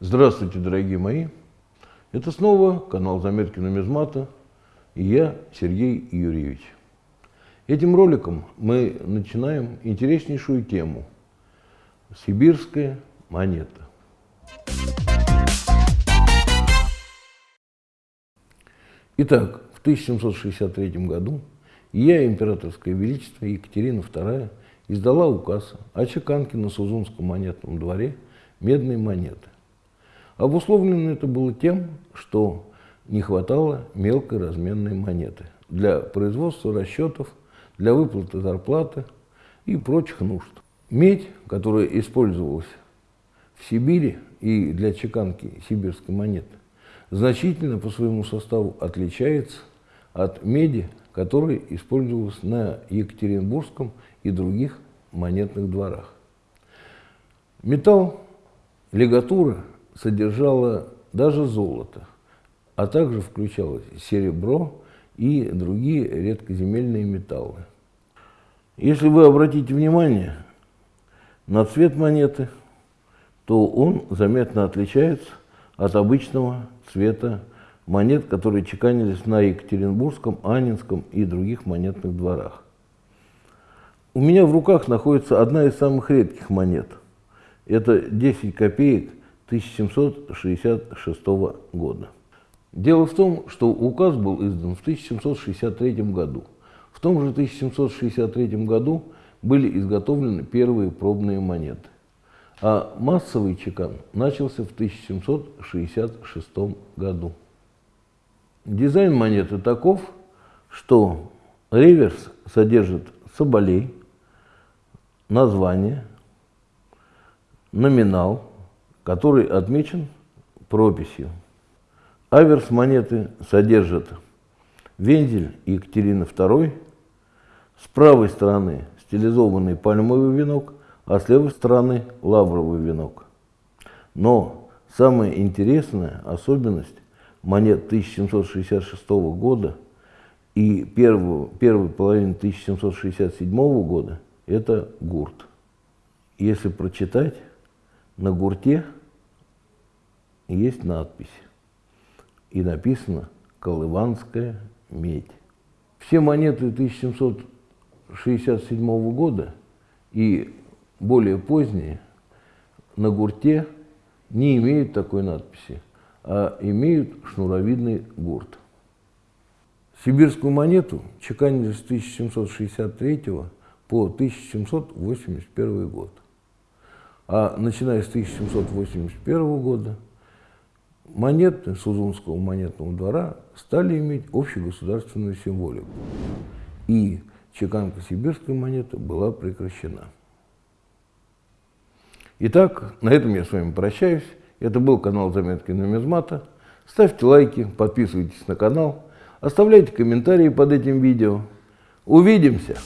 Здравствуйте, дорогие мои! Это снова канал Заметки нумизмата и я, Сергей Юрьевич. Этим роликом мы начинаем интереснейшую тему – сибирская монета. Итак, в 1763 году я, императорское величество Екатерина II, издала указ о чеканке на Сузунском монетном дворе медной монеты. Обусловлено это было тем, что не хватало мелкой разменной монеты для производства расчетов, для выплаты зарплаты и прочих нужд. Медь, которая использовалась в Сибири и для чеканки сибирской монеты, значительно по своему составу отличается от меди, которая использовалась на Екатеринбургском и других монетных дворах. Металл лигатура содержала даже золото, а также включалось серебро и другие редкоземельные металлы. Если вы обратите внимание на цвет монеты, то он заметно отличается от обычного цвета монет, которые чеканились на Екатеринбургском, Анинском и других монетных дворах. У меня в руках находится одна из самых редких монет. Это 10 копеек 1766 года. Дело в том, что указ был издан в 1763 году. В том же 1763 году были изготовлены первые пробные монеты. А массовый чекан начался в 1766 году. Дизайн монеты таков, что реверс содержит соболей, название, номинал, который отмечен прописью. Аверс монеты содержит вензель Екатерины II, с правой стороны стилизованный пальмовый венок, а с левой стороны лавровый венок. Но самая интересная особенность монет 1766 года и первую, первой половины 1767 года – это гурт. Если прочитать, на гурте есть надпись, и написано «Колыванская медь». Все монеты 1767 года и более поздние на гурте не имеют такой надписи, а имеют шнуровидный гурт. Сибирскую монету чеканили с 1763 по 1781 год. А начиная с 1781 года монеты Сузунского монетного двора стали иметь общегосударственную символику. И чеканка сибирской монеты была прекращена. Итак, на этом я с вами прощаюсь. Это был канал Заметки нумизмата. Ставьте лайки, подписывайтесь на канал, оставляйте комментарии под этим видео. Увидимся!